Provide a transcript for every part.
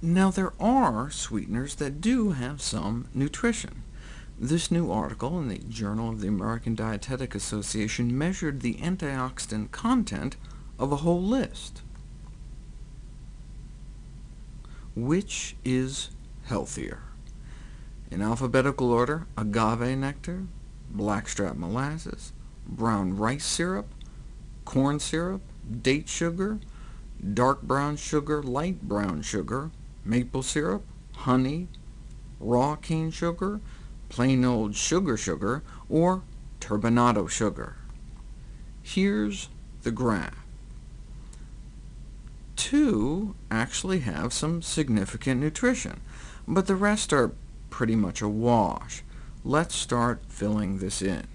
Now, there are sweeteners that do have some nutrition. This new article in the Journal of the American Dietetic Association measured the antioxidant content of a whole list. Which is healthier? In alphabetical order, agave nectar, blackstrap molasses, brown rice syrup, corn syrup, date sugar, dark brown sugar, light brown sugar, maple syrup, honey, raw cane sugar, plain old sugar sugar, or turbinado sugar. Here's the graph. Two actually have some significant nutrition, but the rest are pretty much a wash. Let's start filling this in.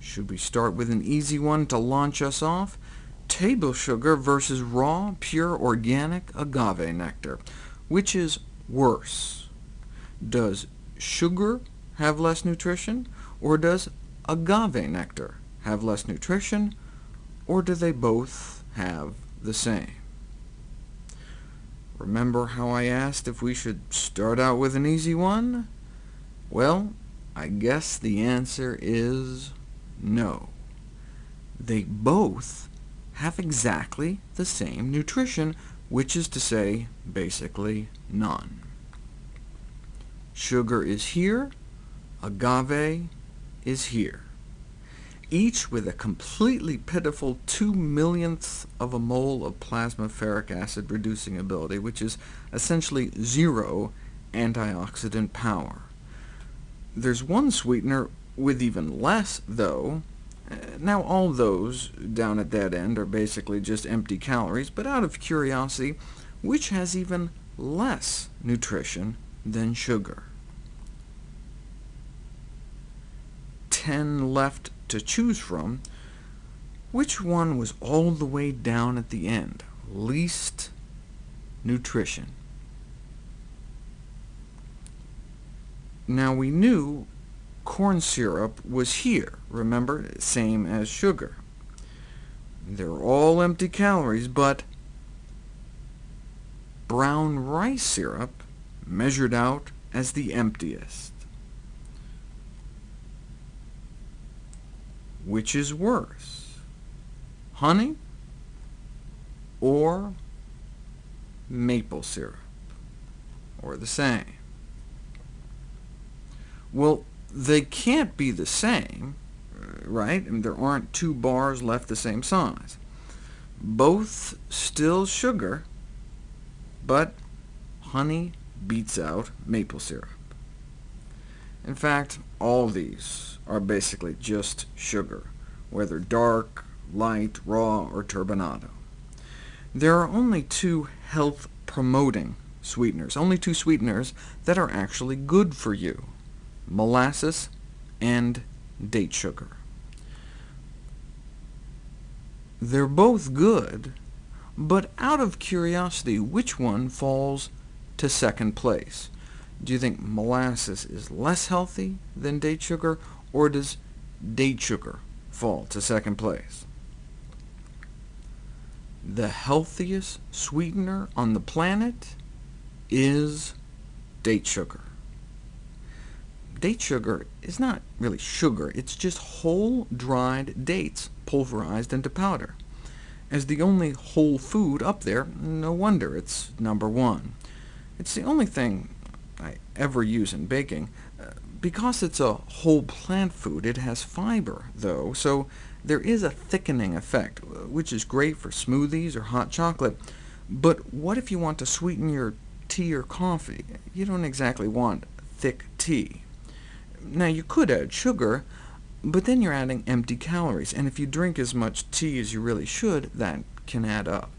Should we start with an easy one to launch us off? Table sugar versus raw, pure, organic agave nectar. Which is worse? Does sugar have less nutrition, or does agave nectar have less nutrition, or do they both have the same? Remember how I asked if we should start out with an easy one? Well, I guess the answer is no. They both have exactly the same nutrition, which is to say, basically none. Sugar is here, agave is here, each with a completely pitiful 2 millionths of a mole of plasma ferric acid reducing ability, which is essentially zero antioxidant power. There's one sweetener with even less, though. Now, all those down at that end are basically just empty calories, but out of curiosity, which has even less nutrition than sugar? 10 left to choose from. Which one was all the way down at the end? Least nutrition. Now, we knew corn syrup was here, remember? Same as sugar. They're all empty calories, but brown rice syrup measured out as the emptiest. Which is worse, honey or maple syrup, or the same? Well, they can't be the same, right? I mean, there aren't two bars left the same size. Both still sugar, but honey beats out maple syrup. In fact, all these are basically just sugar, whether dark, light, raw, or turbinado. There are only two health-promoting sweeteners, only two sweeteners that are actually good for you molasses and date sugar. They're both good, but out of curiosity, which one falls to second place? Do you think molasses is less healthy than date sugar, or does date sugar fall to second place? The healthiest sweetener on the planet is date sugar date sugar is not really sugar, it's just whole dried dates pulverized into powder. As the only whole food up there, no wonder it's number one. It's the only thing I ever use in baking. Uh, because it's a whole plant food, it has fiber, though, so there is a thickening effect, which is great for smoothies or hot chocolate. But what if you want to sweeten your tea or coffee? You don't exactly want thick tea. Now, you could add sugar, but then you're adding empty calories, and if you drink as much tea as you really should, that can add up.